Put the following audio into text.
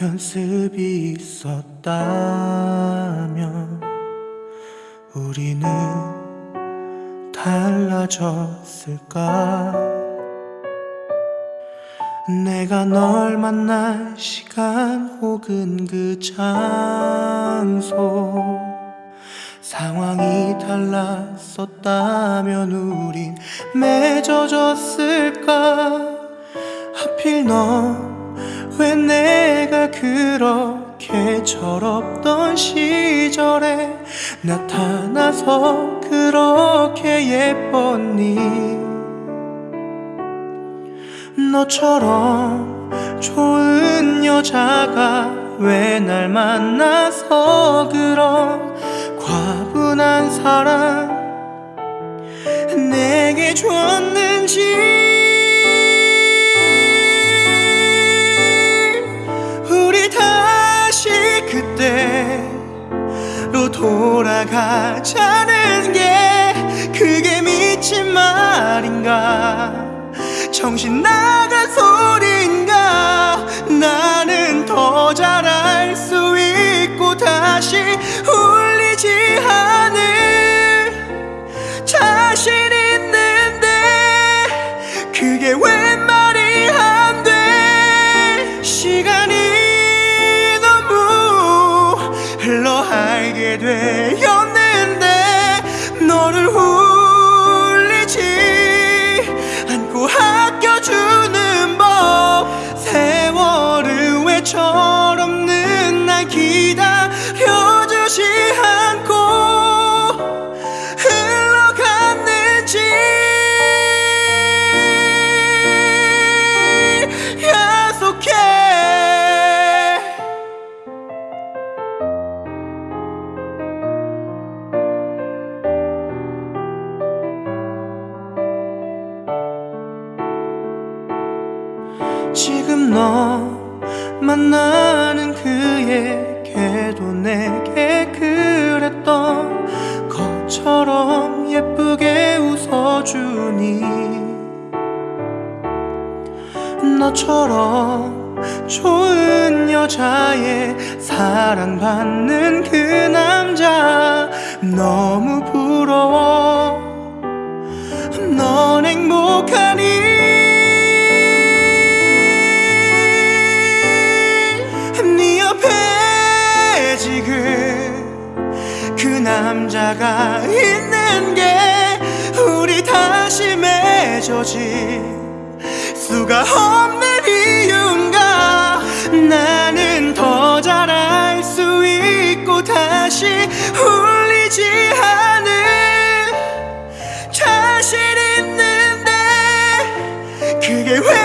연습이 있었다면 우리는 달라졌을까? 내가 널 만날 시간 혹은 그 장소? 상황이 달랐었다면 우린 맺어졌을까? 하필 너 왜 내가 그렇게 철없던 시절에 나타나서 그렇게 예뻤니? 너처럼 좋은 여자가 왜 날 만나서 그런 과분한 사랑 내게 줬는지 그때로 돌아가자는 게 그게 미친 말인가? 정신 나간 소린가? 나는 더 잘할 수 있고 다시 철없는 날 기다려주지 않고 흘러갔는지 약속해. 지금 너 만나는 그에게도 내게 그랬던 것처럼 예쁘게 웃어주니. 너처럼 좋은 여자의 사랑받는 그 남자 너무 남자가 있는 게 우리 다시 맺어질 수가 없는 이유인가? 나는 더 잘할 수 있고 다시 울리지 않을 자신 있는데 그게 왜